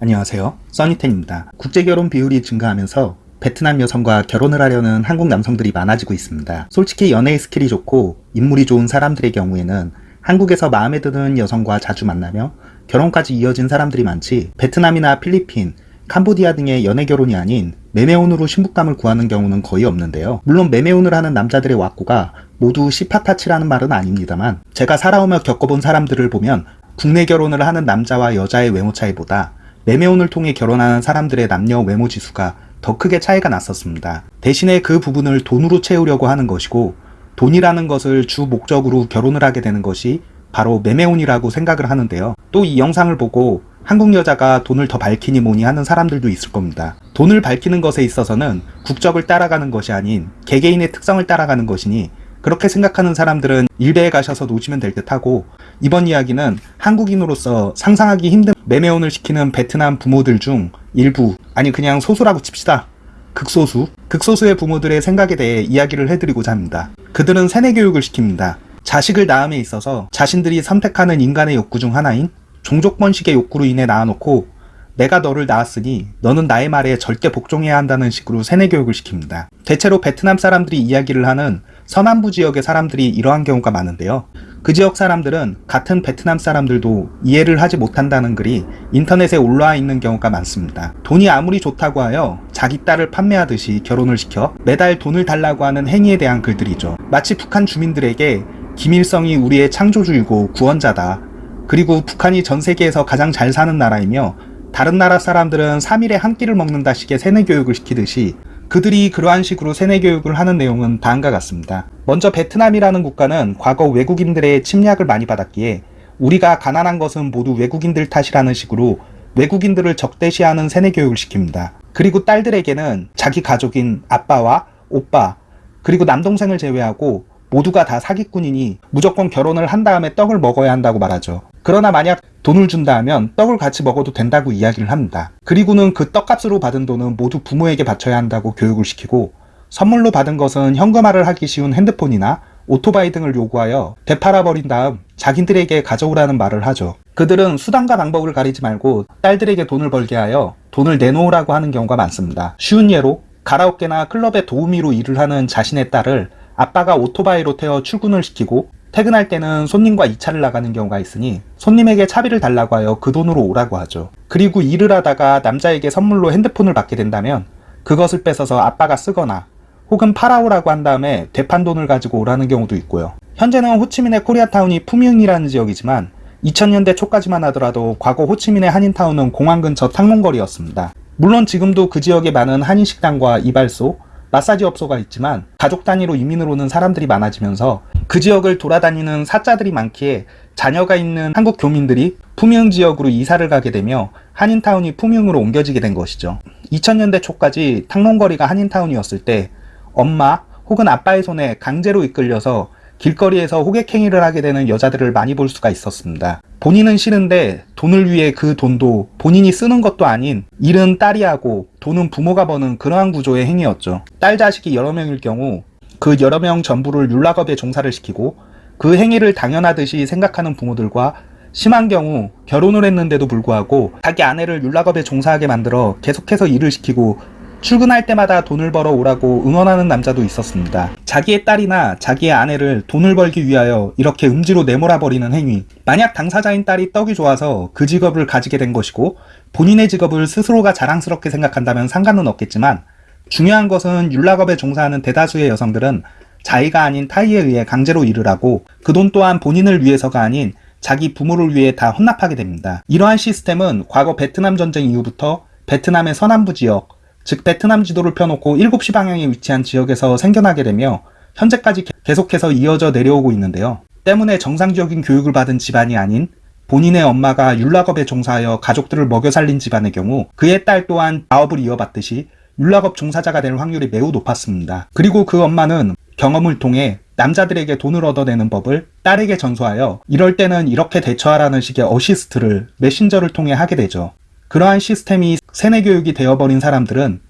안녕하세요. 써니텐입니다. 국제결혼 비율이 증가하면서 베트남 여성과 결혼을 하려는 한국 남성들이 많아지고 있습니다. 솔직히 연애의 skill이 좋고 인물이 좋은 사람들의 경우에는 한국에서 마음에 드는 여성과 자주 만나며 결혼까지 이어진 사람들이 많지 베트남이나 필리핀, 캄보디아 등의 연애 결혼이 아닌 매매혼으로 신부감을 구하는 경우는 거의 없는데요. 물론 매매혼을 하는 남자들의 왁구가 모두 시파타치라는 말은 아닙니다만 제가 살아오며 겪어본 사람들을 보면 국내 결혼을 하는 남자와 여자의 외모 차이보다 매매혼을 통해 결혼하는 사람들의 남녀 외모 지수가 더 크게 차이가 났었습니다. 대신에 그 부분을 돈으로 채우려고 하는 것이고 돈이라는 것을 주 목적으로 결혼을 하게 되는 것이 바로 매매혼이라고 생각을 하는데요. 또 이 영상을 보고 한국 여자가 돈을 더 밝히니 뭐니 하는 사람들도 있을 겁니다. 돈을 밝히는 것에 있어서는 국적을 따라가는 것이 아닌 개개인의 특성을 따라가는 것이니 그렇게 생각하는 사람들은 일베에 가셔서 놓으시면 될 듯하고 이번 이야기는 한국인으로서 상상하기 힘든 매매혼을 시키는 베트남 부모들 중 일부 아니 그냥 소수라고 칩시다. 극소수, 극소수의 부모들의 생각에 대해 이야기를 해드리고자 합니다. 그들은 세뇌 교육을 시킵니다. 자식을 낳음에 있어서 자신들이 선택하는 인간의 욕구 중 하나인 종족 번식의 욕구로 인해 낳아놓고 내가 너를 낳았으니 너는 나의 말에 절대 복종해야 한다는 식으로 세뇌 교육을 시킵니다. 대체로 베트남 사람들이 이야기를 하는 서남부 지역의 사람들이 이러한 경우가 많은데요. 그 지역 사람들은 같은 베트남 사람들도 이해를 하지 못한다는 글이 인터넷에 올라와 있는 경우가 많습니다. 돈이 아무리 좋다고 하여 자기 딸을 판매하듯이 결혼을 시켜 매달 돈을 달라고 하는 행위에 대한 글들이죠. 마치 북한 주민들에게 김일성이 우리의 창조주이고 구원자다. 그리고 북한이 전 세계에서 가장 잘 사는 나라이며 다른 나라 사람들은 3일에 한 끼를 먹는다 식의 세뇌 교육을 시키듯이 그들이 그러한 식으로 세뇌 교육을 하는 내용은 다음과 같습니다. 먼저 베트남이라는 국가는 과거 외국인들의 침략을 많이 받았기에 우리가 가난한 것은 모두 외국인들 탓이라는 식으로 외국인들을 적대시하는 세뇌 교육을 시킵니다. 그리고 딸들에게는 자기 가족인 아빠와 오빠 그리고 남동생을 제외하고 모두가 다 사기꾼이니 무조건 결혼을 한 다음에 떡을 먹어야 한다고 말하죠. 그러나 만약 돈을 준다 하면 떡을 같이 먹어도 된다고 이야기를 합니다. 그리고는 그 떡값으로 받은 돈은 모두 부모에게 바쳐야 한다고 교육을 시키고 선물로 받은 것은 현금화를 하기 쉬운 핸드폰이나 오토바이 등을 요구하여 되팔아버린 다음 자기들에게 가져오라는 말을 하죠. 그들은 수단과 방법을 가리지 말고 딸들에게 돈을 벌게 하여 돈을 내놓으라고 하는 경우가 많습니다. 쉬운 예로 가라오케나 클럽의 도우미로 일을 하는 자신의 딸을 아빠가 오토바이로 태워 출근을 시키고 퇴근할 때는 손님과 2차를 나가는 경우가 있으니 손님에게 차비를 달라고 하여 그 돈으로 오라고 하죠. 그리고 일을 하다가 남자에게 선물로 핸드폰을 받게 된다면 그것을 뺏어서 아빠가 쓰거나 혹은 팔아오라고 한 다음에 되판 돈을 가지고 오라는 경우도 있고요. 현재는 호치민의 코리아타운이 푸미흥이라는 지역이지만 2000년대 초까지만 하더라도 과거 호치민의 한인타운은 공항 근처 탕롱거리였습니다. 물론 지금도 그 지역에 많은 한인식당과 이발소, 마사지 업소가 있지만 가족 단위로 이민을 오는 사람들이 많아지면서 그 지역을 돌아다니는 사자들이 많기에 자녀가 있는 한국 교민들이 푸미흥 지역으로 이사를 가게 되며 한인타운이 푸미흥으로 옮겨지게 된 것이죠. 2000년대 초까지 탕롱거리가 한인타운이었을 때 엄마 혹은 아빠의 손에 강제로 이끌려서 길거리에서 호객행위를 하게 되는 여자들을 많이 볼 수가 있었습니다. 본인은 싫은데 돈을 위해 그 돈도 본인이 쓰는 것도 아닌 일은 딸이 하고 돈은 부모가 버는 그러한 구조의 행위였죠. 딸 자식이 여러 명일 경우 그 여러 명 전부를 율락업에 종사를 시키고 그 행위를 당연하듯이 생각하는 부모들과 심한 경우 결혼을 했는데도 불구하고 자기 아내를 율락업에 종사하게 만들어 계속해서 일을 시키고 출근할 때마다 돈을 벌어 오라고 응원하는 남자도 있었습니다. 자기의 딸이나 자기의 아내를 돈을 벌기 위하여 이렇게 음지로 내몰아 버리는 행위. 만약 당사자인 딸이 떡이 좋아서 그 직업을 가지게 된 것이고 본인의 직업을 스스로가 자랑스럽게 생각한다면 상관은 없겠지만 중요한 것은 율락업에 종사하는 대다수의 여성들은 자의가 아닌 타의에 의해 강제로 일을 하고 그 돈 또한 본인을 위해서가 아닌 자기 부모를 위해 다 혼납하게 됩니다. 이러한 시스템은 과거 베트남 전쟁 이후부터 베트남의 서남부 지역, 즉 베트남 지도를 펴놓고 7시 방향에 위치한 지역에서 생겨나게 되며 현재까지 계속해서 이어져 내려오고 있는데요. 때문에 정상적인 교육을 받은 집안이 아닌 본인의 엄마가 윤락업에 종사하여 가족들을 먹여 살린 집안의 경우 그의 딸 또한 사업을 이어받듯이 윤락업 종사자가 될 확률이 매우 높았습니다. 그리고 그 엄마는 경험을 통해 남자들에게 돈을 얻어내는 법을 딸에게 전수하여 이럴 때는 이렇게 대처하라는 식의 어시스트를 메신저를 통해 하게 되죠. 그러한 시스템이 세뇌 교육이 되어버린 사람들은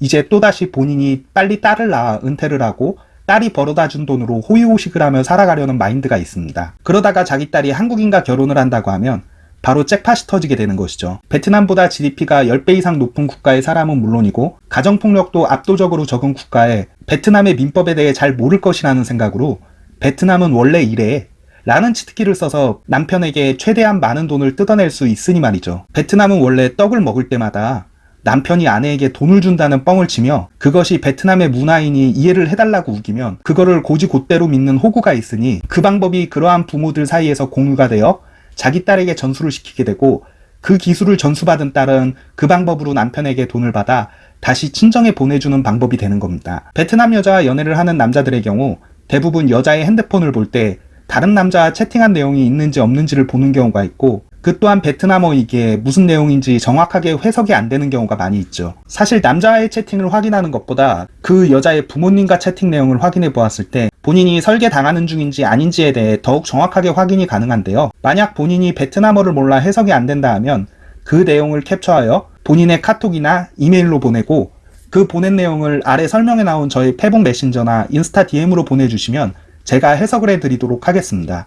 이제 또다시 본인이 빨리 딸을 낳아 은퇴를 하고 딸이 벌어다 준 돈으로 호의호식을 하며 살아가려는 마인드가 있습니다. 그러다가 자기 딸이 한국인과 결혼을 한다고 하면 바로 잭팟이 터지게 되는 것이죠. 베트남보다 GDP가 10배 이상 높은 국가의 사람은 물론이고 가정폭력도 압도적으로 적은 국가에 베트남의 민법에 대해 잘 모를 것이라는 생각으로 베트남은 원래 이래 라는 치트키를 써서 남편에게 최대한 많은 돈을 뜯어낼 수 있으니 말이죠. 베트남은 원래 떡을 먹을 때마다 남편이 아내에게 돈을 준다는 뻥을 치며 그것이 베트남의 문화인이 이해를 해달라고 우기면 그거를 고지곧대로 믿는 호구가 있으니 그 방법이 그러한 부모들 사이에서 공유가 되어 자기 딸에게 전수를 시키게 되고 그 기술을 전수받은 딸은 그 방법으로 남편에게 돈을 받아 다시 친정에 보내주는 방법이 되는 겁니다. 베트남 여자와 연애를 하는 남자들의 경우 대부분 여자의 핸드폰을 볼때 다른 남자와 채팅한 내용이 있는지 없는지를 보는 경우가 있고 그 또한 베트남어이기에 무슨 내용인지 정확하게 해석이 안 되는 경우가 많이 있죠. 사실 남자의 채팅을 확인하는 것보다 그 여자의 부모님과 채팅 내용을 확인해 보았을 때 본인이 설계 당하는 중인지 아닌지에 대해 더욱 정확하게 확인이 가능한데요. 만약 본인이 베트남어를 몰라 해석이 안 된다 하면 그 내용을 캡처하여 본인의 카톡이나 이메일로 보내고 그 보낸 내용을 아래 설명에 나온 저희 페북 메신저나 인스타 DM으로 보내주시면 제가 해석을 해드리도록 하겠습니다.